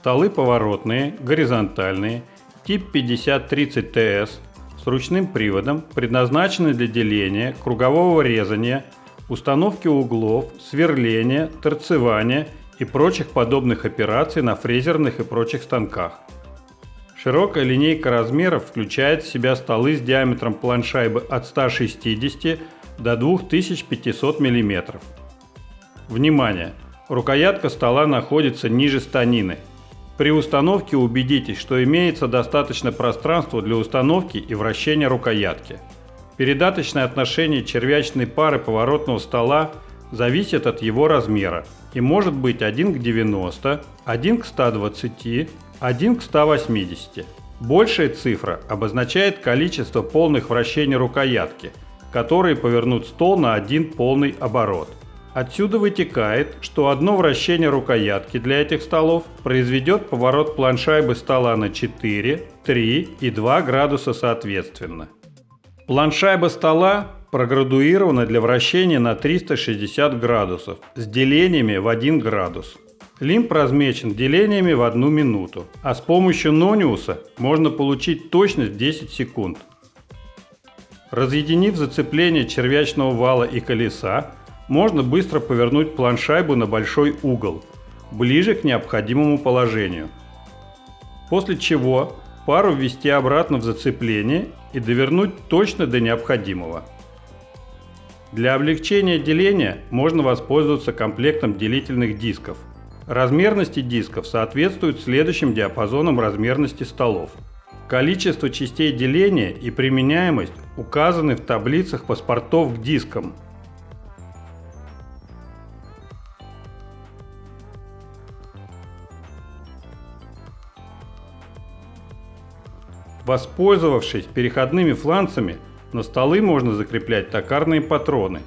Столы поворотные, горизонтальные, тип 5030TS с ручным приводом, предназначены для деления, кругового резания, установки углов, сверления, торцевания и прочих подобных операций на фрезерных и прочих станках. Широкая линейка размеров включает в себя столы с диаметром планшайбы от 160 до 2500 мм. Внимание! Рукоятка стола находится ниже станины. При установке убедитесь, что имеется достаточно пространства для установки и вращения рукоятки. Передаточное отношение червячной пары поворотного стола зависит от его размера и может быть 1 к 90, 1 к 120, 1 к 180. Большая цифра обозначает количество полных вращений рукоятки, которые повернут стол на один полный оборот. Отсюда вытекает, что одно вращение рукоятки для этих столов произведет поворот планшайбы стола на 4, 3 и 2 градуса соответственно. Планшайба стола проградуирована для вращения на 360 градусов с делениями в 1 градус. Лимб размечен делениями в 1 минуту, а с помощью нониуса можно получить точность в 10 секунд. Разъединив зацепление червячного вала и колеса, можно быстро повернуть планшайбу на большой угол, ближе к необходимому положению. После чего пару ввести обратно в зацепление и довернуть точно до необходимого. Для облегчения деления можно воспользоваться комплектом делительных дисков. Размерности дисков соответствуют следующим диапазонам размерности столов. Количество частей деления и применяемость указаны в таблицах паспортов к дискам – Воспользовавшись переходными фланцами, на столы можно закреплять токарные патроны.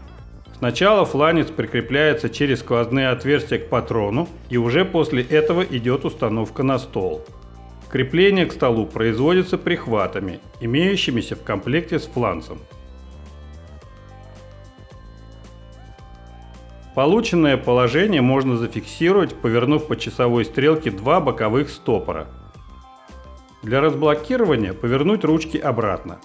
Сначала фланец прикрепляется через сквозные отверстия к патрону и уже после этого идет установка на стол. Крепление к столу производится прихватами, имеющимися в комплекте с фланцем. Полученное положение можно зафиксировать, повернув по часовой стрелке два боковых стопора – для разблокирования повернуть ручки обратно.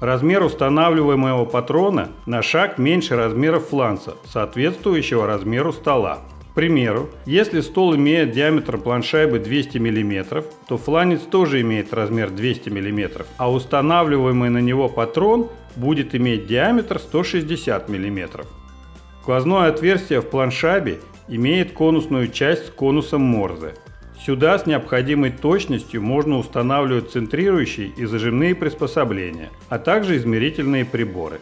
Размер устанавливаемого патрона на шаг меньше размера фланца, соответствующего размеру стола. К примеру, если стол имеет диаметр планшайбы 200 мм, то фланец тоже имеет размер 200 мм, а устанавливаемый на него патрон будет иметь диаметр 160 мм. Сквозное отверстие в планшабе имеет конусную часть с конусом Морзе. Сюда с необходимой точностью можно устанавливать центрирующие и зажимные приспособления, а также измерительные приборы.